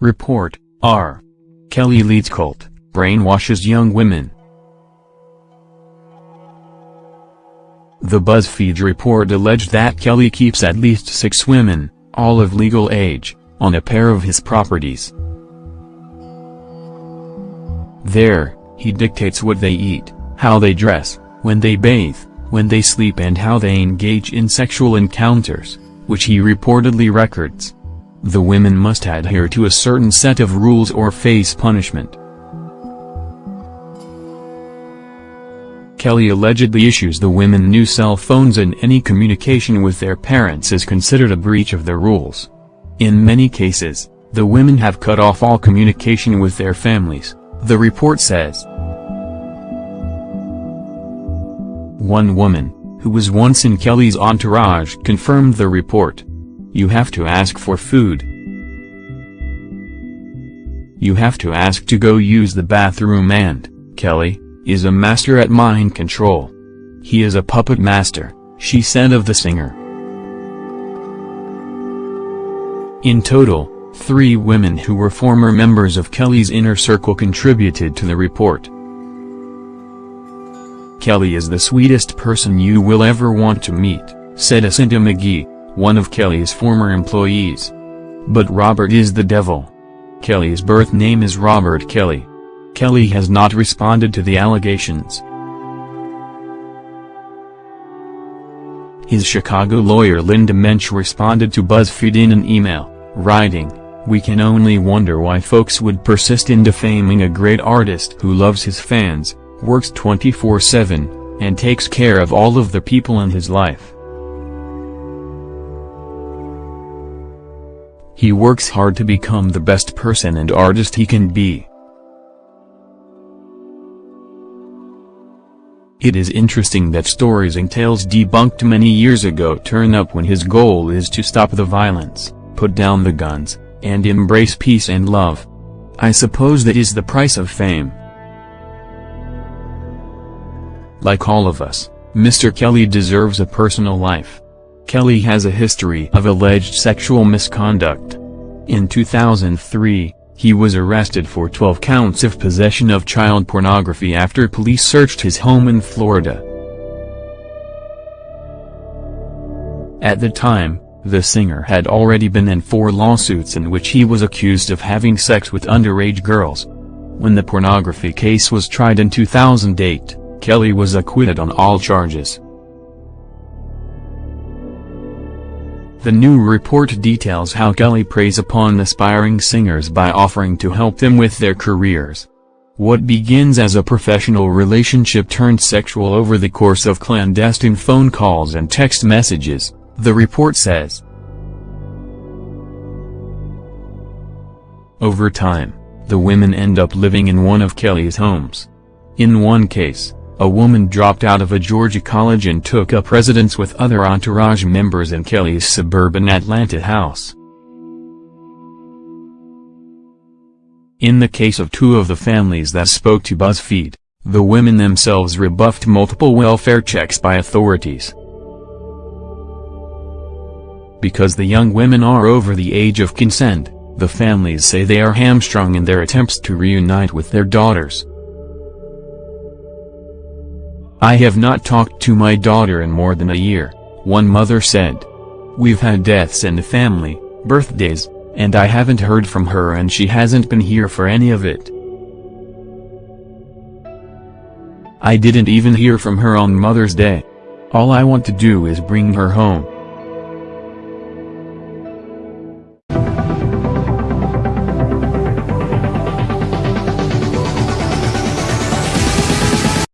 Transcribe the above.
Report, R. Kelly leads cult, brainwashes young women. The BuzzFeed report alleged that Kelly keeps at least six women, all of legal age, on a pair of his properties. There, he dictates what they eat, how they dress, when they bathe, when they sleep and how they engage in sexual encounters, which he reportedly records. The women must adhere to a certain set of rules or face punishment. Kelly allegedly issues the women new cell phones and any communication with their parents is considered a breach of the rules. In many cases, the women have cut off all communication with their families, the report says. One woman, who was once in Kelly's entourage confirmed the report. You have to ask for food. You have to ask to go use the bathroom and, Kelly, is a master at mind control. He is a puppet master, she said of the singer. In total, three women who were former members of Kelly's inner circle contributed to the report. Kelly is the sweetest person you will ever want to meet, said Asante McGee, one of Kelly's former employees. But Robert is the devil. Kelly's birth name is Robert Kelly. Kelly has not responded to the allegations. His Chicago lawyer Linda Mensch responded to BuzzFeed in an email, writing, We can only wonder why folks would persist in defaming a great artist who loves his fans, works 24-7, and takes care of all of the people in his life. He works hard to become the best person and artist he can be. It is interesting that stories and tales debunked many years ago turn up when his goal is to stop the violence, put down the guns, and embrace peace and love. I suppose that is the price of fame. Like all of us, Mr. Kelly deserves a personal life. Kelly has a history of alleged sexual misconduct. In 2003, he was arrested for 12 counts of possession of child pornography after police searched his home in Florida. At the time, the singer had already been in four lawsuits in which he was accused of having sex with underage girls. When the pornography case was tried in 2008, Kelly was acquitted on all charges. The new report details how Kelly preys upon aspiring singers by offering to help them with their careers. What begins as a professional relationship turned sexual over the course of clandestine phone calls and text messages, the report says. Over time, the women end up living in one of Kelly's homes. In one case, a woman dropped out of a Georgia college and took up residence with other entourage members in Kelly's suburban Atlanta house. In the case of two of the families that spoke to BuzzFeed, the women themselves rebuffed multiple welfare checks by authorities. Because the young women are over the age of consent, the families say they are hamstrung in their attempts to reunite with their daughters. I have not talked to my daughter in more than a year, one mother said. We've had deaths in the family, birthdays, and I haven't heard from her and she hasn't been here for any of it. I didn't even hear from her on Mother's Day. All I want to do is bring her home.